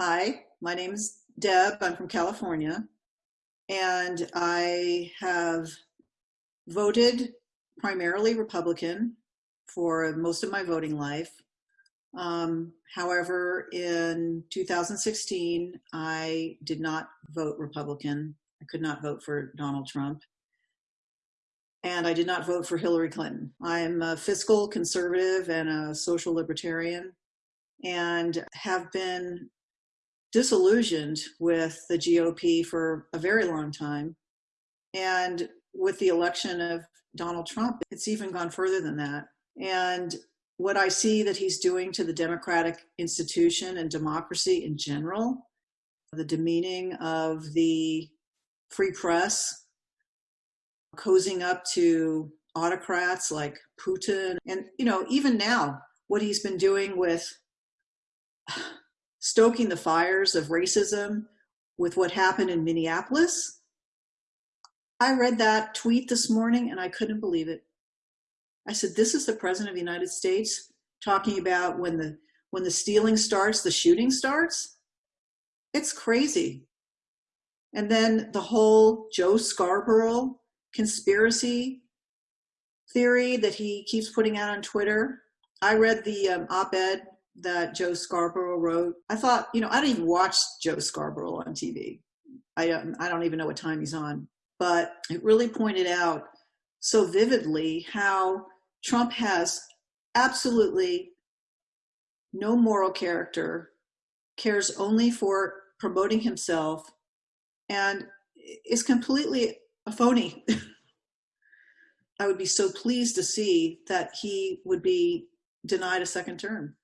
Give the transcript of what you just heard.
Hi, my name is Deb. I'm from California. And I have voted primarily Republican for most of my voting life. Um, however, in 2016, I did not vote Republican. I could not vote for Donald Trump. And I did not vote for Hillary Clinton. I am a fiscal conservative and a social libertarian and have been disillusioned with the GOP for a very long time. And with the election of Donald Trump, it's even gone further than that. And what I see that he's doing to the democratic institution and democracy in general, the demeaning of the free press, cozying up to autocrats like Putin. And, you know, even now, what he's been doing with stoking the fires of racism with what happened in Minneapolis. I read that tweet this morning and I couldn't believe it. I said, this is the president of the United States talking about when the, when the stealing starts, the shooting starts. It's crazy. And then the whole Joe Scarborough conspiracy theory that he keeps putting out on Twitter. I read the um, op-ed that Joe Scarborough wrote. I thought, you know, I don't even watch Joe Scarborough on TV. I don't, I don't even know what time he's on. But it really pointed out so vividly how Trump has absolutely no moral character, cares only for promoting himself, and is completely a phony. I would be so pleased to see that he would be denied a second term.